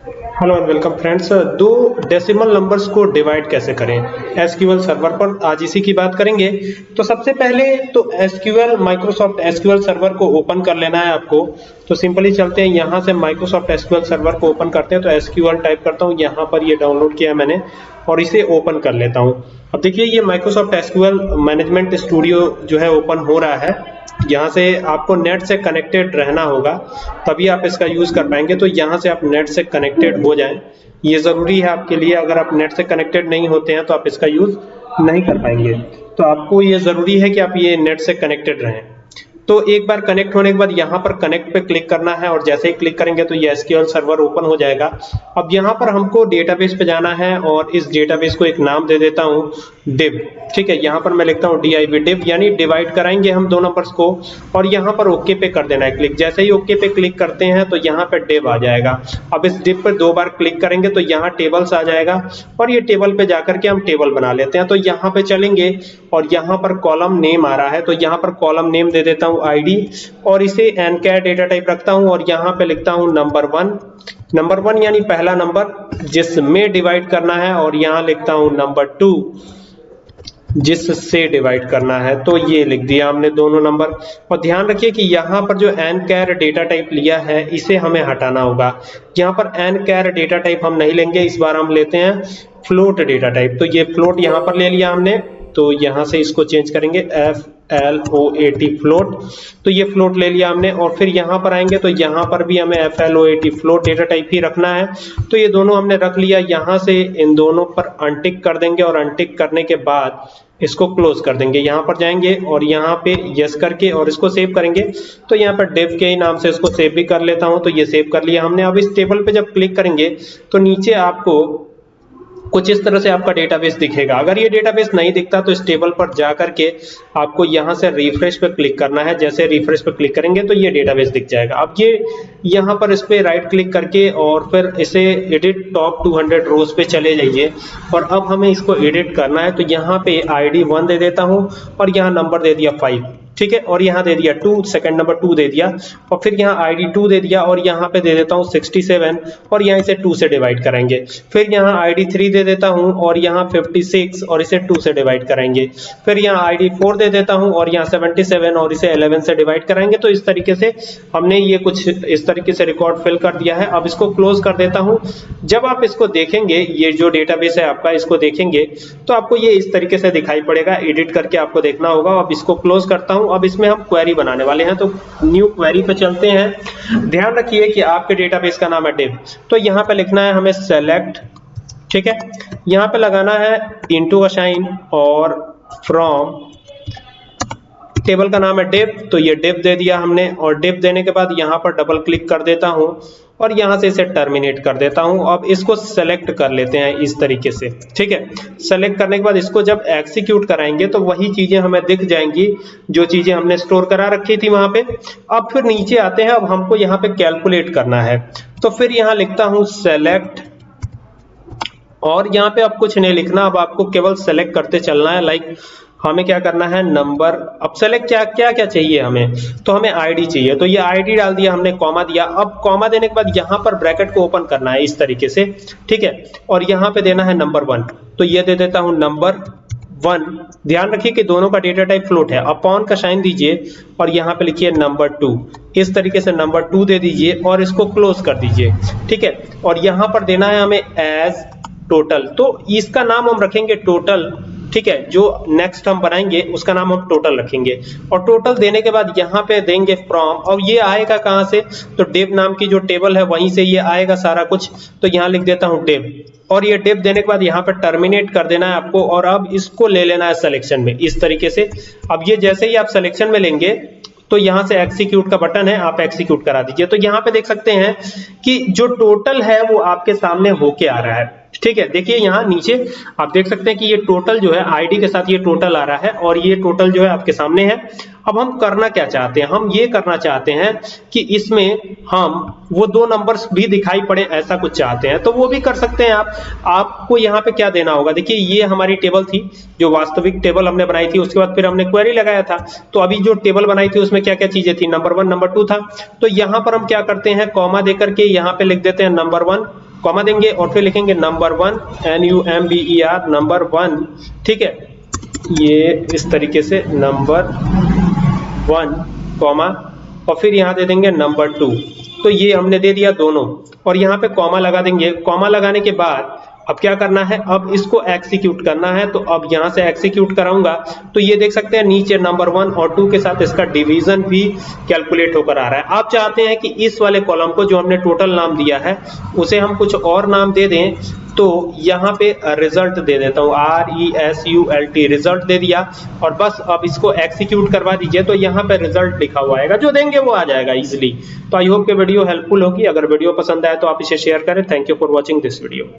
Hello and welcome friends दो decimal numbers को divide कैसे करें? एसक्यूएल सर्वर पर आज इसी की बात करेंगे। तो सबसे पहले तो एसक्यूएल माइक्रोसॉफ्ट एसक्यूएल सर्वर को ओपन कर लेना है आपको। तो सिंपली चलते हैं, यहाँ से माइक्रोसॉफ्ट एसक्यूएल सर्वर को ओपन करते हैं। तो एसक्यूएल टाइप करता हूँ, यहाँ पर ये डाउनलोड किया मैंने और इसे ओपन कर लेता हूँ। अब देखिए, ये माइक्रोसॉफ्ट एसक्यूएल मैनेजमेंट स्टूडियो जो है ओपन हो रहा है। यहाँ से आपको नेट से कनेक्टेड रहना होगा, तभी आप इसका यूज़ कर पाएँगे। तो यहाँ से आप नेट से कनेक्टेड हो जाएँ। ये ज़रूरी है आपके लिए, अगर आप नेट से कनेक्टेड नहीं होते हैं तो आप इसका यूज़ नहीं कर पाएँगे। तो आपको ये ज़रूरी है कि आप ये नेट से कनेक्टेड रहें। तो एक बार कनेक्ट होने के बाद यहाँ पर कनेक्ट पे क्लिक करना है और जैसे ही क्लिक करेंगे तो ये एसक्यूएल सर्वर ओपन हो जाएगा। अब यहाँ पर हमको डेटाबेस पे जाना है और इस डेटाबेस को एक नाम दे देता हूँ डिव ठीक है, यहाँ पर मैं लिखता हूँ डी आई डिव यानी डिवाइड कराएँगे हम दो नंबर्स को और यहाँ पर ओके पे कर देना है क्लिक जैसे ही ओके पे क्लिक करते हैं तो यहाँ पे डिव आ जाएगा। अब इस डिव पर दो बार क्लिक करेंगे तो यहाँ टेबल्स आ जाएगा और ये टेबल पे जाकर के हम टेबल बना लेते हैं। तो यहाँ पे चलेंगे और यहाँ पर कॉलम नेम आ रहा है। तो यहाँ पर कॉलम नेम दे देता आईडी और इसे एन कैर डेटा टाइप रखता हूँ और यहाँ पे लिखता हूँ नंबर वन नंबर वन यानी पहला नंबर जिसमें डिवाइड करना है और यहाँ लिखता हूँ नंबर टू जिससे डिवाइड करना है। तो ये लिख दिया हमने दोनों नंबर और ध्यान रखिए कि यहाँ पर जो एन कैर डेटा टाइप लिया है, इसे हमें हटाना होगा। यहाँ पर एन कैर डेटा टाइप हम नहीं लेंगे, इस बार हम लेते हैं फ्लोट डेटा टाइप तो ये फ्लोट यहाँ पर ले लिया हमने। तो यहाँ से इसको चेंज करेंगे F L O A T float तो ये फ्लोट ले लिया हमने और फिर यहाँ पर आएँगे तो यहाँ पर भी हमें F L O A T float data type ही रखना है। तो ये दोनों हमने रख लिया। यहाँ से इन दोनों पर अनटिक कर देंगे और अनटिक करने के बाद इसको क्लोज कर देंगे। यहाँ पर जाएँगे और यहाँ पे यस करके और इसको सेव करेंगे। तो यहाँ पर डेव के नाम से इसको सेव भी कर लेता हूँ। तो ये सेव कर लिया हमने। अब इस टेबल पे जब क्लिक करेंगे तो नीचे आपको कुछ इस तरह से आपका डेटाबेस दिखेगा। अगर ये डेटाबेस नहीं दिखता तो इस टेबल पर जा करके आपको यहाँ से रिफ्रेश पर क्लिक करना है। जैसे रिफ्रेश पर क्लिक करेंगे तो ये डेटाबेस दिख जाएगा। अब ये यहाँ पर इस पे राइट क्लिक करके और फिर इसे एडिट टॉप 200 रोज पे चले जाइए। और अब हमें इसको एडिट करना है तो यहाँ पे आईडी वन दे देता हूँ और यहाँ नंबर दे दिया फाइव ठीक है? और यहाँ दे दिया टू सेकंड नंबर टू दे दिया। और फिर यहाँ आईडी टू दे दिया और यहाँ पे दे देता हूँ सिक्सटी सेवन और यहाँ इसे टू से डिवाइड करेंगे। फिर यहाँ आईडी थ्री दे देता हूँ और यहाँ फिफ्टी सिक्स और इसे टू से डिवाइड करेंगे। फिर यहाँ आईडी फोर दे देता हूँ और यहाँ सेवेंटी सेवन और इसे इलेवन से डिवाइड कराएँगे तो इस तरीके से हमने ये कुछ इस तरीके से रिकॉर्ड फिल कर दिया है। अब इसको क्लोज कर देता हूँ। जब आप इसको देखेंगे, ये जो डेटाबेस है आपका, इसको देखेंगे तो आपको ये इस तरीके से दिखाई पड़ेगा। एडिट करके आपको देखना होगा। अब इसको क्लोज करता हूँ अब इसमें हम क्वेरी बनाने वाले हैं तो न्यू क्वेरी पे चलते हैं। ध्यान रखिए कि आपके डेटाबेस का नाम है डिव तो यहाँ पे लिखना है हमें सेलेक्ट ठीक है? यहाँ पे लगाना है इनटू असाइन और फ्रॉम टेबल का नाम है डिव तो ये डिव दे दिया हमने और डिव देने के बाद यहाँ पर डबल क्लिक कर देता हूँ। और यहाँ से इसे टर्मिनेट कर देता हूँ। अब इसको सेलेक्ट कर लेते हैं इस तरीके से, ठीक है? सेलेक्ट करने के बाद इसको जब एक्सिक्यूट कराएँगे तो वही चीज़ें हमें दिख जाएँगी, जो चीज़ें हमने स्टोर करा रखी थी वहाँ पे। अब फिर नीचे आते हैं, अब हमको यहाँ पे कैलकुलेट करना है। तो फिर यहाँ लिखता हूँ सेलेक्ट और यहाँ पे अब कुछ नहीं लिखना, अब आपको केवल सेलेक्ट करते चलना है लाइक हमें क्या करना है? नंबर अब सेलेक्ट क्या क्या क्या चाहिए हमें? तो हमें आईडी चाहिए। तो ये आईडी डाल दिया, हमने कॉमा दिया। अब कॉमा देने के बाद यहाँ पर ब्रैकेट को ओपन करना है इस तरीके से, ठीक है? और यहाँ पे देना है नंबर वन तो ये दे देता हूँ नंबर वन ध्यान रखिए कि दोनों का डेटा टाइप फ्लोट है। अपॉन का साइन दीजिए और यहाँ पे लिखिए नंबर टू इस तरीके से नंबर टू दे दीजिए और इसको क्लोज कर दीजिए, ठीक है? और यहाँ पर देना है हमें एज टोटल तो इसका नाम हम रखेंगे टोटल ठीक है, जो नेक्स्ट हम बनाएँगे, उसका नाम हम टोटल रखेंगे। और टोटल देने के बाद यहाँ पे देंगे फ्रॉम और ये आएगा कहाँ से? तो डेव नाम की जो टेबल है, वहीं से ये आएगा सारा कुछ। तो यहाँ लिख देता हूँ डेव और ये डेप देने के बाद यहाँ पे टर्मिनेट कर देना है आपको, और अब इसको ले लेना है सिलेक्शन में, इस तरीके से। अब ये जैसे ही आप सिलेक्शन में लेंगे तो यहाँ से एक्सिक्यूट का बटन है, आप एक्सिक्यूट करा दीजिए। तो यहाँ पे देख सकते हैं कि जो टोटल है, वो आपके सामने होके आ रहा है। ठीक है, देखिए यहाँ नीचे आप देख सकते हैं कि ये टोटल जो है आईडी के साथ ये टोटल आ रहा है और ये टोटल जो है आपके सामने है। अब हम करना क्या चाहते हैं? हम ये करना चाहते हैं कि इसमें हम वो दो नंबर्स भी दिखाई पड़े, ऐसा कुछ चाहते हैं। तो वो भी कर सकते हैं आप। आपको यहाँ पे क्या देना होगा? देखिए, ये हमारी टेबल थी, जो वास्तविक टेबल हमने बनाई थी, उसके बाद फिर हमने क्वेरी लगाया था। तो अभी जो टेबल बनाई थी, उसमें क्या क्या चीज़ें थी? नंबर वन नंबर टू था। तो यहाँ पर हम क्या करते हैं? कॉमा देकर के यहाँ पे लिख देते हैं नंबर वन कॉमा देंगे और फिर लिखेंगे number one N U M B E R number one ठीक है? ये इस तरीके से नंबर वन कॉमा और फिर यहाँ दे देंगे नंबर टू तो ये हमने दे दिया दोनों। और यहाँ पे कॉमा लगा देंगे। कॉमा लगाने के बाद अब क्या करना है? अब इसको एक्सिक्यूट करना है तो अब यहाँ से एक्सिक्यूट कराऊँगा। तो ये देख सकते हैं, नीचे नंबर वन और टू के साथ इसका डिवीज़न भी कैलकुलेट होकर आ रहा है। आप चाहते हैं कि इस वाले कॉलम को जो हमने टोटल नाम दिया है, उसे हम कुछ और नाम दे दें तो यहाँ पे रिज़ल्ट दे देता हूँ। R E S U L T result दे दिया। और बस अब इसको एक्सिक्यूट करवा दीजिए तो यहाँ पे रिज़ल्ट लिखा हुआ आएगा। जो देंगे वो आ जाएगा इजिली तो आई होप के वीडियो हेल्पफुल होगी। अगर वीडियो पसंद आए तो आप इसे शेयर करें। Thank you for watching this video